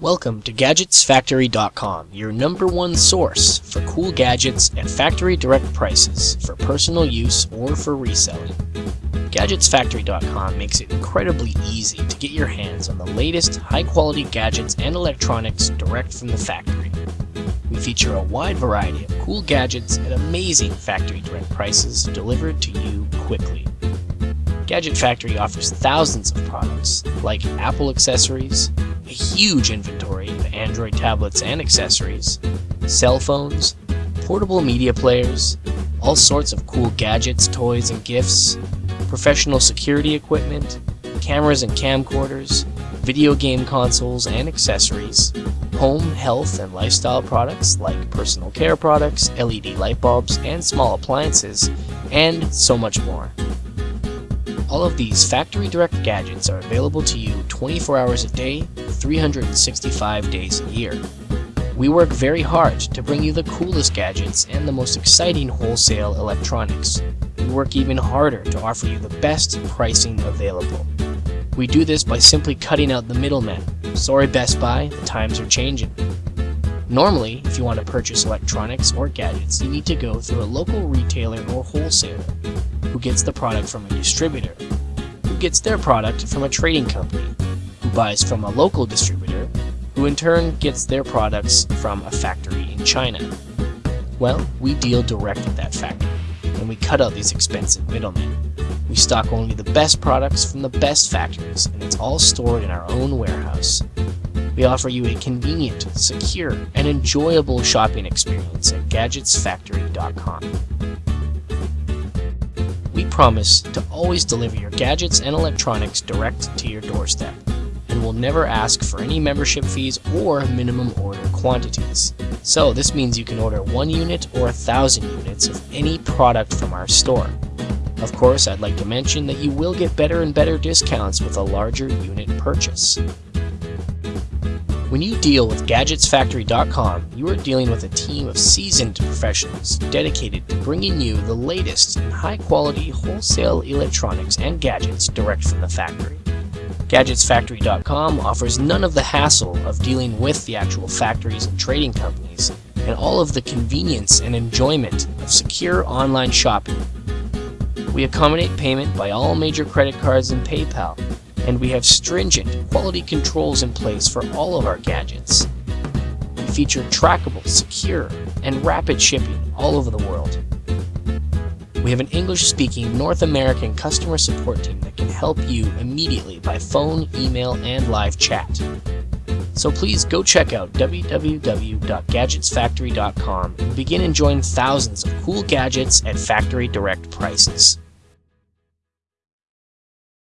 Welcome to GadgetsFactory.com, your number one source for cool gadgets at factory direct prices for personal use or for reselling. GadgetsFactory.com makes it incredibly easy to get your hands on the latest high quality gadgets and electronics direct from the factory. We feature a wide variety of cool gadgets at amazing factory direct prices delivered to you quickly. Gadget Factory offers thousands of products like Apple accessories, a huge inventory of Android tablets and accessories, cell phones, portable media players, all sorts of cool gadgets, toys, and gifts, professional security equipment, cameras and camcorders, video game consoles and accessories, home, health, and lifestyle products like personal care products, LED light bulbs, and small appliances, and so much more. All of these factory direct gadgets are available to you 24 hours a day, 365 days a year. We work very hard to bring you the coolest gadgets and the most exciting wholesale electronics. We work even harder to offer you the best pricing available. We do this by simply cutting out the middlemen. Sorry Best Buy, the times are changing. Normally, if you want to purchase electronics or gadgets, you need to go through a local retailer or wholesaler gets the product from a distributor, who gets their product from a trading company, who buys from a local distributor, who in turn gets their products from a factory in China. Well, we deal direct with that factory, and we cut out these expensive middlemen. We stock only the best products from the best factories, and it's all stored in our own warehouse. We offer you a convenient, secure, and enjoyable shopping experience at GadgetsFactory.com. Promise to always deliver your gadgets and electronics direct to your doorstep, and will never ask for any membership fees or minimum order quantities. So this means you can order one unit or a thousand units of any product from our store. Of course, I'd like to mention that you will get better and better discounts with a larger unit purchase. When you deal with GadgetsFactory.com, you are dealing with a team of seasoned professionals dedicated to bringing you the latest in high-quality wholesale electronics and gadgets direct from the factory. GadgetsFactory.com offers none of the hassle of dealing with the actual factories and trading companies, and all of the convenience and enjoyment of secure online shopping. We accommodate payment by all major credit cards and PayPal, and we have stringent quality controls in place for all of our gadgets. We feature trackable, secure, and rapid shipping all over the world. We have an English-speaking North American customer support team that can help you immediately by phone, email, and live chat. So please go check out www.gadgetsfactory.com and begin enjoying thousands of cool gadgets at factory direct prices.